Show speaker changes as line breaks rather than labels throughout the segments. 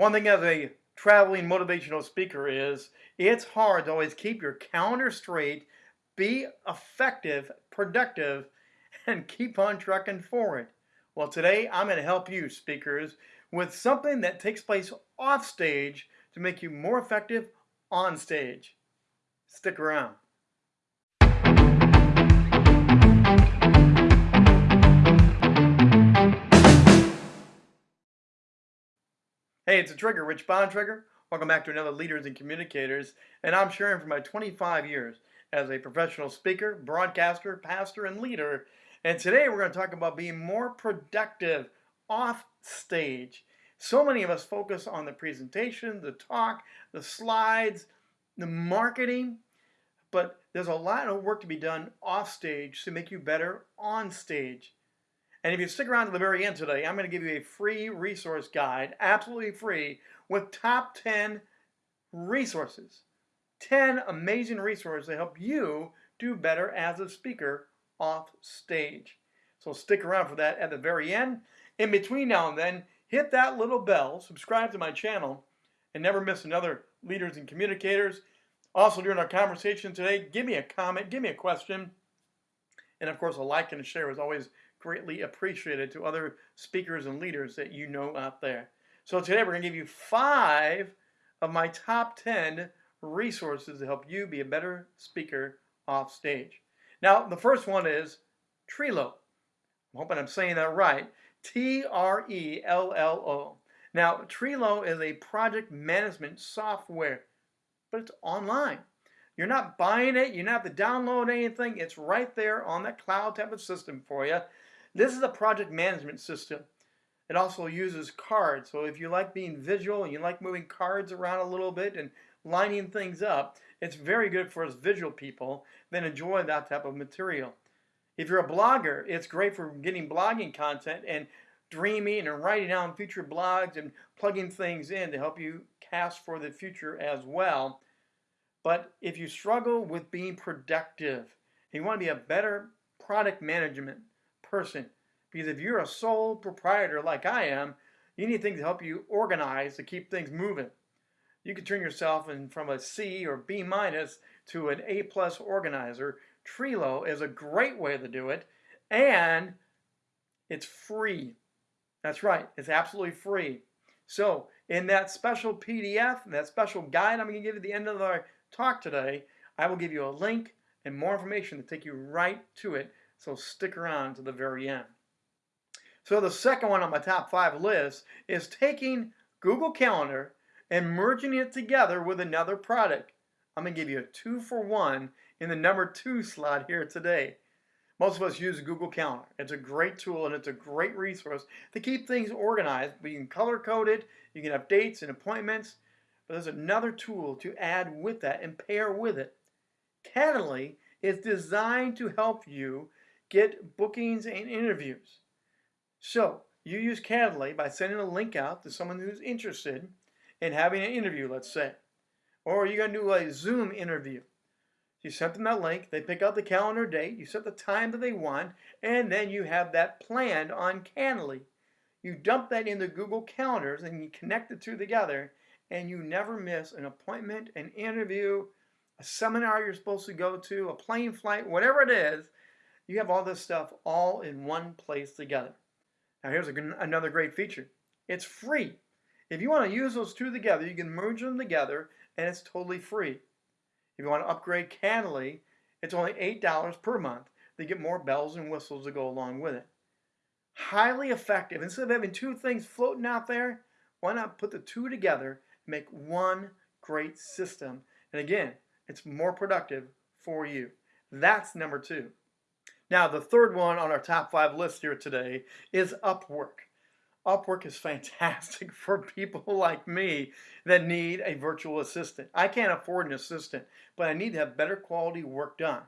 One thing as a traveling motivational speaker is it's hard to always keep your calendar straight, be effective, productive, and keep on trucking forward. Well, today I'm going to help you, speakers, with something that takes place off stage to make you more effective on stage. Stick around. Hey, it's a Trigger, Rich Bontrager. Welcome back to another Leaders and Communicators, and I'm sharing from my 25 years as a professional speaker, broadcaster, pastor, and leader. And today we're going to talk about being more productive off stage. So many of us focus on the presentation, the talk, the slides, the marketing, but there's a lot of work to be done off stage to make you better on stage. And if you stick around to the very end today, I'm going to give you a free resource guide, absolutely free, with top 10 resources. 10 amazing resources to help you do better as a speaker off stage. So stick around for that at the very end. In between now and then, hit that little bell, subscribe to my channel, and never miss another Leaders and Communicators. Also, during our conversation today, give me a comment, give me a question, and of course, a like and a share is always greatly appreciated to other speakers and leaders that you know out there. So today we're going to give you five of my top 10 resources to help you be a better speaker off stage. Now, the first one is Trello. I'm hoping I'm saying that right. T-R-E-L-L-O. Now, Trello is a project management software, but it's online. You're not buying it. You don't have to download anything. It's right there on that cloud type of system for you. This is a project management system. It also uses cards. So if you like being visual and you like moving cards around a little bit and lining things up, it's very good for us visual people that enjoy that type of material. If you're a blogger, it's great for getting blogging content and dreaming and writing down future blogs and plugging things in to help you cast for the future as well. But if you struggle with being productive, and you want to be a better product management person. Because if you're a sole proprietor like I am, you need things to help you organize to keep things moving. You can turn yourself in from a C or B minus to an A plus organizer. Trello is a great way to do it, and it's free. That's right, it's absolutely free. So, in that special PDF, that special guide I'm going to give you at the end of our talk today, I will give you a link and more information to take you right to it so stick around to the very end. So the second one on my top five list is taking Google Calendar and merging it together with another product. I'm going to give you a two for one in the number two slot here today. Most of us use Google Calendar. It's a great tool and it's a great resource to keep things organized. You can color code it, you can have dates and appointments, but there's another tool to add with that and pair with it. Calendly is designed to help you get bookings and interviews. So you use Calendly by sending a link out to someone who's interested in having an interview, let's say. Or you're going to do a Zoom interview. You send them that link, they pick out the calendar date, you set the time that they want, and then you have that planned on Calendly. You dump that into Google Calendars and you connect the two together, and you never miss an appointment, an interview, a seminar you're supposed to go to, a plane flight, whatever it is, you have all this stuff all in one place together. Now here's a, another great feature. It's free. If you want to use those two together, you can merge them together and it's totally free. If you want to upgrade Calendly, it's only $8 per month. They get more bells and whistles to go along with it. Highly effective. Instead of having two things floating out there, why not put the two together and make one great system? And again, it's more productive for you. That's number two. Now, the third one on our top five list here today is Upwork. Upwork is fantastic for people like me that need a virtual assistant. I can't afford an assistant, but I need to have better quality work done.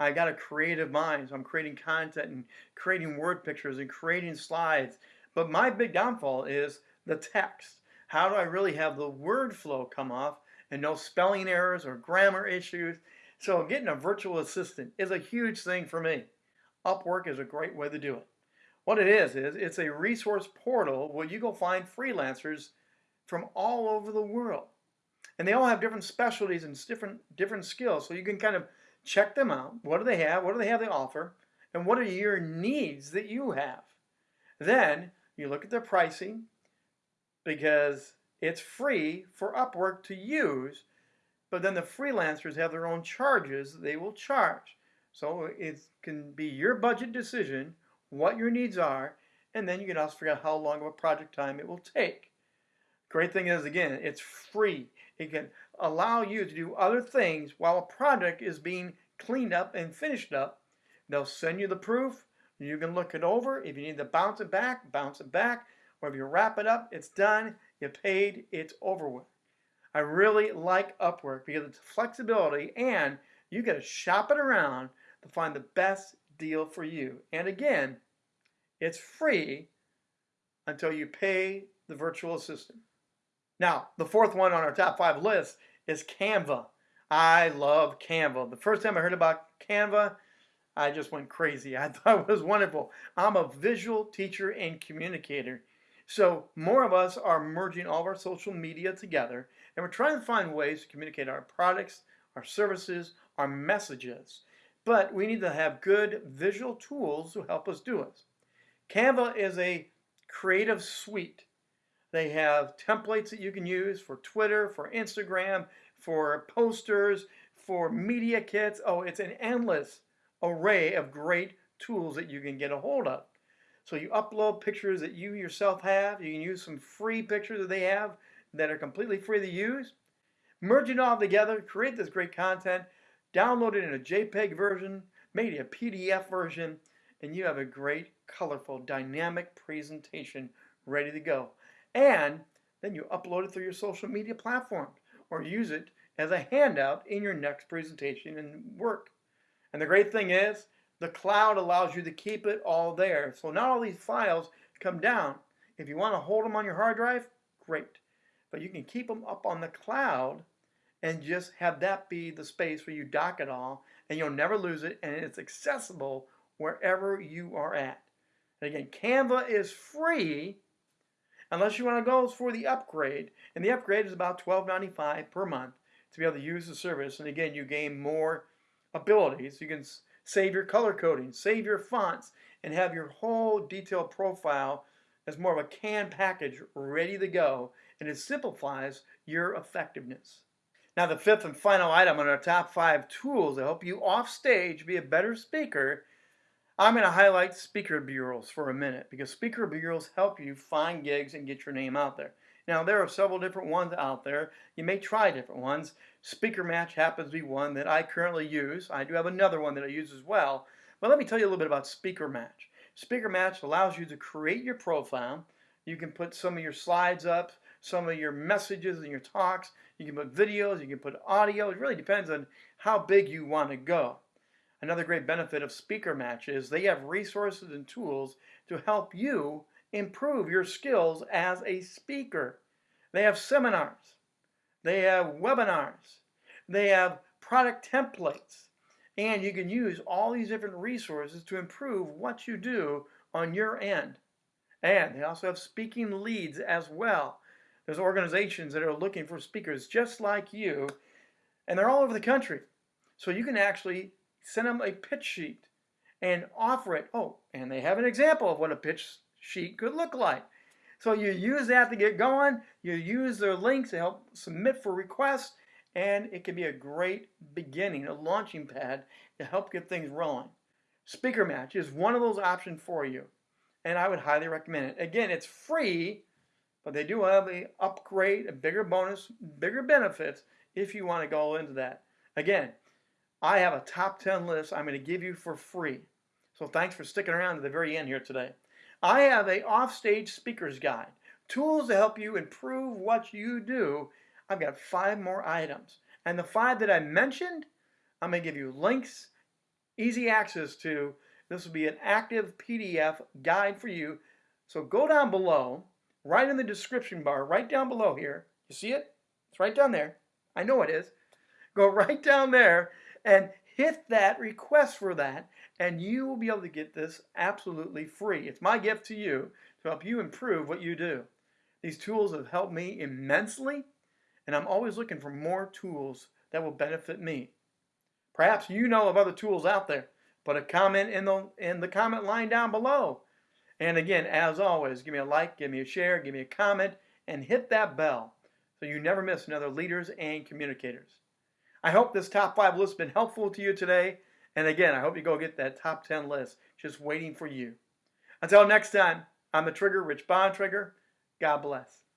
I got a creative mind, so I'm creating content and creating word pictures and creating slides. But my big downfall is the text. How do I really have the word flow come off and no spelling errors or grammar issues? So getting a virtual assistant is a huge thing for me. Upwork is a great way to do it. What it is, is it's a resource portal where you go find freelancers from all over the world. And they all have different specialties and different different skills. So you can kind of check them out. What do they have? What do they have to offer? And what are your needs that you have? Then you look at their pricing because it's free for Upwork to use, but then the freelancers have their own charges they will charge. So it can be your budget decision, what your needs are, and then you can also figure out how long of a project time it will take. Great thing is, again, it's free. It can allow you to do other things while a project is being cleaned up and finished up. They'll send you the proof. You can look it over. If you need to bounce it back, bounce it back. Or if you wrap it up, it's done. You paid, it's over with. I really like Upwork because it's flexibility and you get to shop it around to find the best deal for you. And again, it's free until you pay the virtual assistant. Now, the fourth one on our top five list is Canva. I love Canva. The first time I heard about Canva, I just went crazy. I thought it was wonderful. I'm a visual teacher and communicator. So more of us are merging all of our social media together and we're trying to find ways to communicate our products, our services, our messages. But we need to have good visual tools to help us do it. Canva is a creative suite. They have templates that you can use for Twitter, for Instagram, for posters, for media kits. Oh, it's an endless array of great tools that you can get a hold of. So you upload pictures that you yourself have. You can use some free pictures that they have that are completely free to use. Merge it all together, create this great content, download it in a JPEG version, it a PDF version, and you have a great, colorful, dynamic presentation ready to go. And then you upload it through your social media platform or use it as a handout in your next presentation and work. And the great thing is, the cloud allows you to keep it all there. So not all these files come down. If you want to hold them on your hard drive, great. But you can keep them up on the cloud and just have that be the space where you dock it all and you'll never lose it and it's accessible wherever you are at. And again, Canva is free unless you want to go for the upgrade. And the upgrade is about $12.95 per month to be able to use the service. And again, you gain more abilities. You can save your color coding, save your fonts, and have your whole detailed profile as more of a canned package ready to go. And it simplifies your effectiveness. Now the fifth and final item on our top five tools to help you off stage be a better speaker I'm going to highlight speaker bureaus for a minute because speaker bureaus help you find gigs and get your name out there. Now, there are several different ones out there. You may try different ones. Speaker Match happens to be one that I currently use. I do have another one that I use as well. But let me tell you a little bit about Speaker Match. Speaker Match allows you to create your profile. You can put some of your slides up, some of your messages and your talks. You can put videos, you can put audio. It really depends on how big you want to go. Another great benefit of Speaker Match is they have resources and tools to help you improve your skills as a speaker. They have seminars, they have webinars, they have product templates, and you can use all these different resources to improve what you do on your end. And they also have speaking leads as well. There's organizations that are looking for speakers just like you, and they're all over the country. So you can actually send them a pitch sheet and offer it. Oh, and they have an example of what a pitch sheet could look like. So you use that to get going. You use their links to help submit for requests, and it can be a great beginning, a launching pad to help get things rolling. Speaker Match is one of those options for you, and I would highly recommend it. Again, it's free, but they do have a upgrade, a bigger bonus, bigger benefits if you want to go into that. Again, I have a top 10 list I'm going to give you for free. So thanks for sticking around to the very end here today. I have a offstage speaker's guide, tools to help you improve what you do. I've got five more items. And the five that I mentioned, I'm going to give you links, easy access to. This will be an active PDF guide for you. So go down below, right in the description bar, right down below here. You see it? It's right down there. I know it is. Go right down there and hit that request for that and you will be able to get this absolutely free. It's my gift to you to help you improve what you do. These tools have helped me immensely, and I'm always looking for more tools that will benefit me. Perhaps you know of other tools out there. Put a comment in the in the comment line down below. And again, as always, give me a like, give me a share, give me a comment, and hit that bell so you never miss another Leaders and Communicators. I hope this top five list has been helpful to you today. And again, I hope you go get that top 10 list just waiting for you. Until next time, I'm the Trigger, Rich Bontrager. God bless.